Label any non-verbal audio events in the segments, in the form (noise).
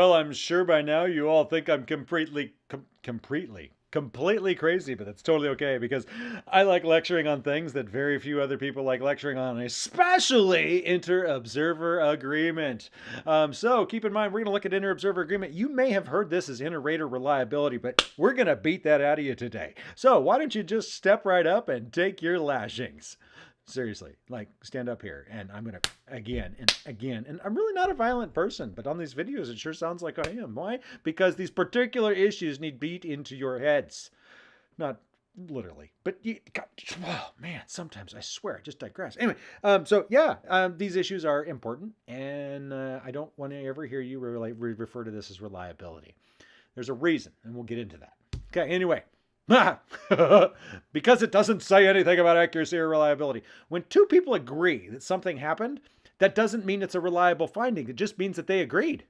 Well, I'm sure by now you all think I'm completely, com- completely, completely crazy, but that's totally okay because I like lecturing on things that very few other people like lecturing on, especially inter-observer agreement. Um, so keep in mind, we're going to look at inter-observer agreement. You may have heard this as inter-rater reliability, but we're going to beat that out of you today. So why don't you just step right up and take your lashings? Seriously, like stand up here and I'm to again and again. And I'm really not a violent person, but on these videos, it sure sounds like I am. Why? Because these particular issues need beat into your heads. Not literally, but you, God, oh man, sometimes I swear I just digress. Anyway, um, so yeah, um, these issues are important, and uh, I don't want to ever hear you re refer to this as reliability. There's a reason, and we'll get into that. Okay, anyway. (laughs) because it doesn't say anything about accuracy or reliability. When two people agree that something happened, that doesn't mean it's a reliable finding. It just means that they agreed.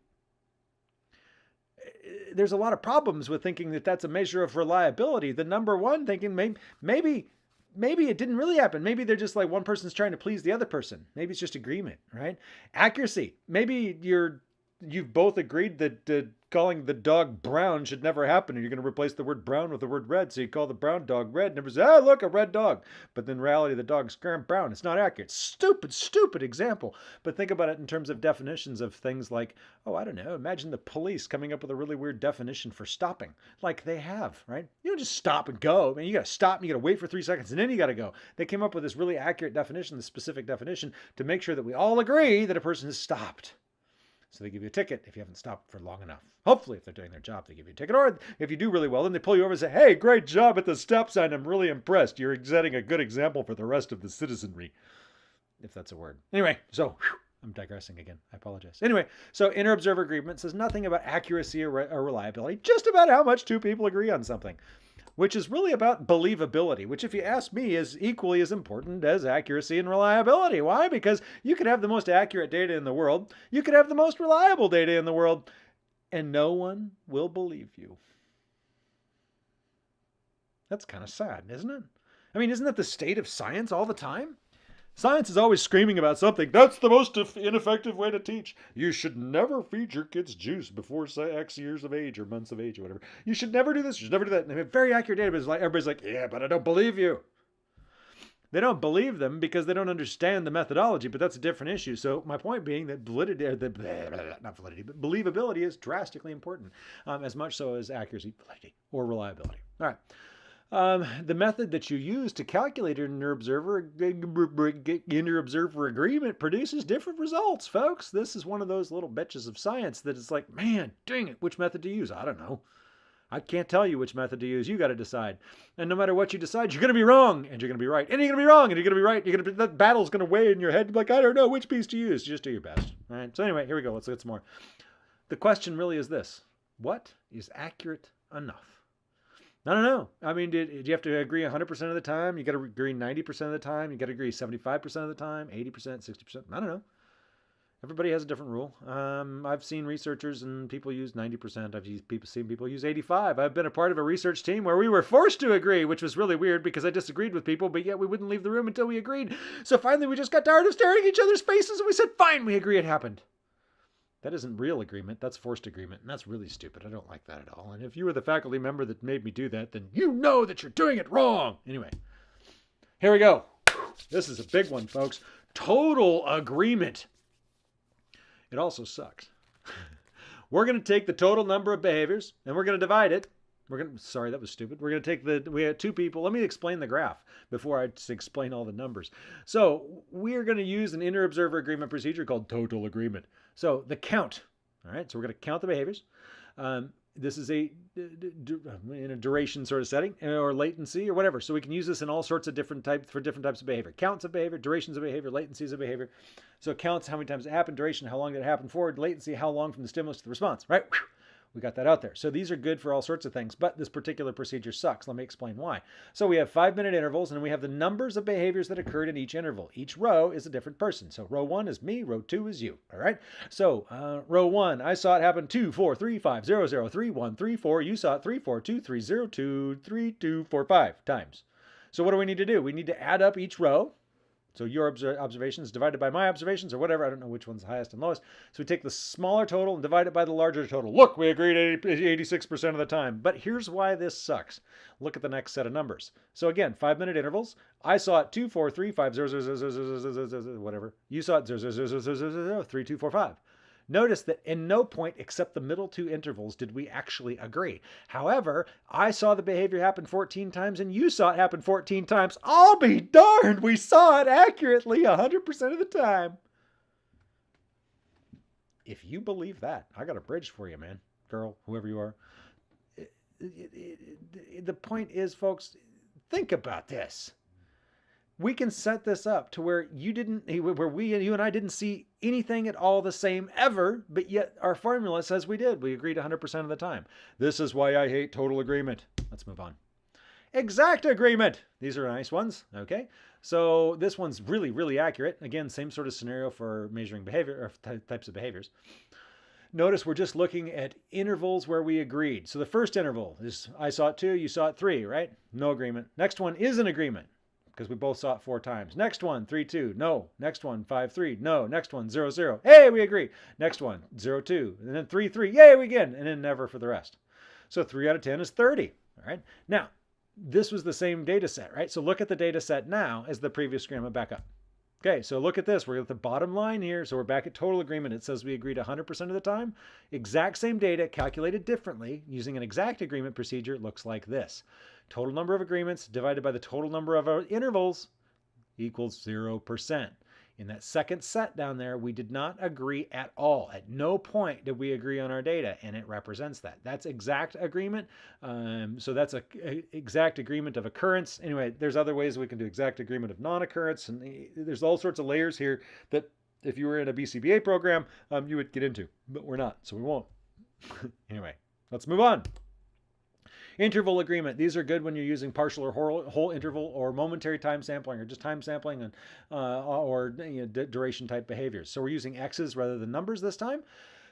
There's a lot of problems with thinking that that's a measure of reliability. The number one thinking maybe maybe maybe it didn't really happen. Maybe they're just like one person's trying to please the other person. Maybe it's just agreement, right? Accuracy. Maybe you're you've both agreed that calling the dog brown should never happen and you're going to replace the word brown with the word red so you call the brown dog red and everybody says ah look a red dog. But in reality the dog's brown. It's not accurate. Stupid stupid example. But think about it in terms of definitions of things like oh i don't know imagine the police coming up with a really weird definition for stopping. Like they have right? You don't just stop and go I mean, you got to stop and you got to wait for three seconds and then you got to go. They came up with this really accurate definition this specific definition to make sure that we all agree that a person has stopped so they give you a ticket if you haven't stopped for long enough. Hopefully, if they're doing their job, they give you a ticket. Or if you do really well, then they pull you over and say, hey, great job at the stop sign. I'm really impressed. You're setting a good example for the rest of the citizenry. If that's a word. Anyway, so whew, I'm digressing again. I apologize. Anyway, so inter-observer agreement says nothing about accuracy or, re or reliability, just about how much two people agree on something which is really about believability, which, if you ask me, is equally as important as accuracy and reliability. Why? Because you could have the most accurate data in the world, you could have the most reliable data in the world, and no one will believe you. That's kind of sad, isn't it? I mean, isn't that the state of science all the time? Science is always screaming about something. That's the most ineffective way to teach. You should never feed your kids juice before X years of age or months of age or whatever. You should never do this. You should never do that. And very accurate data, but like everybody's like, yeah, but I don't believe you. They don't believe them because they don't understand the methodology, but that's a different issue. So my point being that validity, the, not validity, but believability is drastically important, um, as much so as accuracy, validity, or reliability. All right. Um, the method that you use to calculate inter-observer inter-observer agreement produces different results, folks. This is one of those little bitches of science that it's like, man, dang it, which method to use? I don't know. I can't tell you which method to use. You got to decide. And no matter what you decide, you're going to be wrong and you're going to be right. And you're going to be wrong and you're going to be right. You're going to be, that battle's going to weigh in your head. Like, I don't know which piece to use. Just do your best. All right. So anyway, here we go. Let's get some more. The question really is this. What is accurate enough? I don't know. I mean, did, did you have to agree 100% of the time? You got to agree 90% of the time? You got to agree 75% of the time? 80%, 60%? I don't know. Everybody has a different rule. Um, I've seen researchers and people use 90%. I've used people, seen people use 85. I've been a part of a research team where we were forced to agree, which was really weird because I disagreed with people, but yet we wouldn't leave the room until we agreed. So finally, we just got tired of staring at each other's faces and we said, fine, we agree it happened. That isn't real agreement, that's forced agreement, and that's really stupid. I don't like that at all. And if you were the faculty member that made me do that, then you know that you're doing it wrong. Anyway, here we go. This is a big one, folks. Total agreement. It also sucks. (laughs) we're going to take the total number of behaviors and we're going to divide it. We're going to, sorry, that was stupid. We're to take the, we had two people. Let me explain the graph before I explain all the numbers. So we are going to use an inter-observer agreement procedure called total agreement. So the count, all right, so we're going to count the behaviors. Um, this is a in a duration sort of setting or latency or whatever. So we can use this in all sorts of different types for different types of behavior. Counts of behavior, durations of behavior, latencies of behavior. So counts how many times it happened, duration, how long did it happen forward, latency, how long from the stimulus to the response, right? We got that out there. So these are good for all sorts of things, but this particular procedure sucks. Let me explain why. So we have five minute intervals and we have the numbers of behaviors that occurred in each interval. Each row is a different person. So row one is me, row two is you. All right. So uh, row one, I saw it happen two, four, three, five, zero, zero, three, one, three, four. You saw it three, four, two, three, zero, two, three, two, four, five times. So what do we need to do? We need to add up each row So your observations divided by my observations or whatever. I don't know which one's highest and lowest. So we take the smaller total and divide it by the larger total. Look, we agreed 86% of the time. But here's why this sucks. Look at the next set of numbers. So again, five minute intervals. I saw it 2, 4, 3, 5, 0, 0, 0, 0, 0, 0, 0, 0, whatever. You saw it 0, 0, 0, 0, 0, 0, 0, 3, 2, 4, 5. Notice that in no point except the middle two intervals did we actually agree. However, I saw the behavior happen 14 times and you saw it happen 14 times. I'll be darned, we saw it accurately 100% of the time. If you believe that, I got a bridge for you, man, girl, whoever you are. The point is, folks, think about this we can set this up to where you didn't where we you and I didn't see anything at all the same ever but yet our formula says we did. We agreed 100% of the time. This is why I hate total agreement. Let's move on. Exact agreement. These are nice ones. Okay. So this one's really really accurate. Again same sort of scenario for measuring behavior or types of behaviors. Notice we're just looking at intervals where we agreed. So the first interval is I saw it two, you saw it three, right? No agreement. Next one is an agreement because we both saw it four times. Next one, three, two, no. Next one, five, three, no. Next one, 0, 0. Hey, we agree. Next one, zero, two, And then 3, 3. Yay, we again. And then never for the rest. So 3 out of 10 is 30. All right. Now, this was the same data set, right? So look at the data set now as the previous schema back up. Okay, so look at this. We're at the bottom line here. So we're back at total agreement. It says we agreed 100% of the time. Exact same data calculated differently using an exact agreement procedure looks like this. Total number of agreements divided by the total number of uh, intervals equals 0%. In that second set down there, we did not agree at all. At no point did we agree on our data, and it represents that. That's exact agreement. Um, so that's a, a, exact agreement of occurrence. Anyway, there's other ways we can do exact agreement of non-occurrence, and eh, there's all sorts of layers here that if you were in a BCBA program, um, you would get into, but we're not, so we won't. (laughs) anyway, let's move on. Interval agreement. These are good when you're using partial or whole, whole interval or momentary time sampling or just time sampling and uh, or you know, duration type behaviors. So we're using X's rather than numbers this time.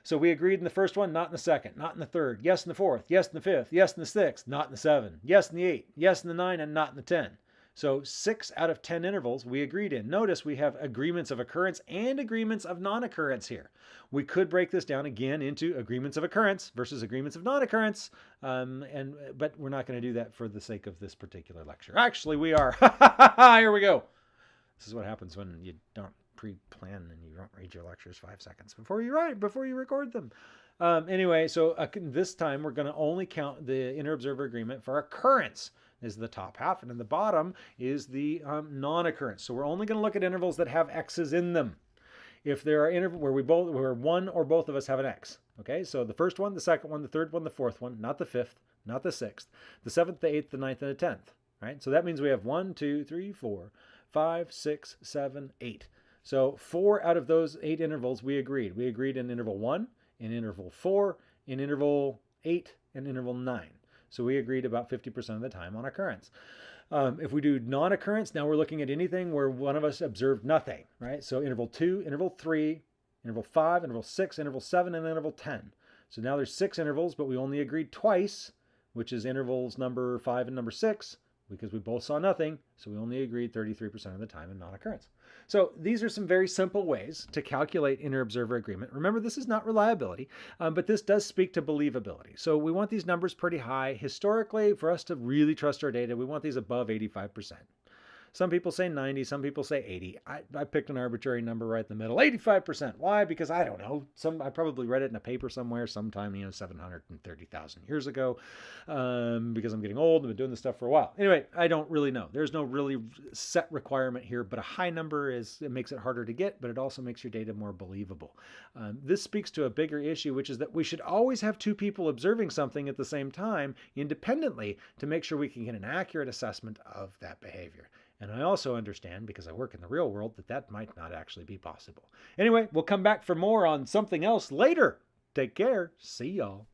So we agreed in the first one, not in the second, not in the third, yes in the fourth, yes in the fifth, yes in the sixth, not in the seven, yes in the eight, yes in the nine, and not in the 10. So six out of 10 intervals we agreed in. Notice we have agreements of occurrence and agreements of non-occurrence here. We could break this down again into agreements of occurrence versus agreements of non-occurrence, um, and but we're not going to do that for the sake of this particular lecture. Actually, we are. (laughs) here we go. This is what happens when you don't pre-plan and you don't read your lectures five seconds before you write, before you record them. Um, anyway, so uh, this time we're going to only count the inter-observer agreement for occurrence is the top half, and in the bottom is the um, non-occurrence. So we're only going to look at intervals that have x's in them. If there are intervals where we both, where one or both of us have an x, okay? So the first one, the second one, the third one, the fourth one, not the fifth, not the sixth, the seventh, the eighth, the ninth, and the tenth, right? So that means we have one, two, three, four, five, six, seven, eight. So four out of those eight intervals we agreed. We agreed in interval one, in interval four, in interval eight, and interval nine. So we agreed about 50% of the time on occurrence. Um, if we do non-occurrence, now we're looking at anything where one of us observed nothing, right? So interval two, interval three, interval five, interval six, interval seven, and interval 10. So now there's six intervals, but we only agreed twice, which is intervals number five and number six because we both saw nothing, so we only agreed 33% of the time in non-occurrence. So these are some very simple ways to calculate inter-observer agreement. Remember, this is not reliability, um, but this does speak to believability. So we want these numbers pretty high. Historically, for us to really trust our data, we want these above 85%. Some people say 90, some people say 80. I, I picked an arbitrary number right in the middle, 85%. Why? Because I don't know. Some I probably read it in a paper somewhere sometime, you know, 730,000 years ago um, because I'm getting old and been doing this stuff for a while. Anyway, I don't really know. There's no really set requirement here, but a high number is it makes it harder to get, but it also makes your data more believable. Um, this speaks to a bigger issue, which is that we should always have two people observing something at the same time independently to make sure we can get an accurate assessment of that behavior. And I also understand, because I work in the real world, that that might not actually be possible. Anyway, we'll come back for more on something else later. Take care. See y'all.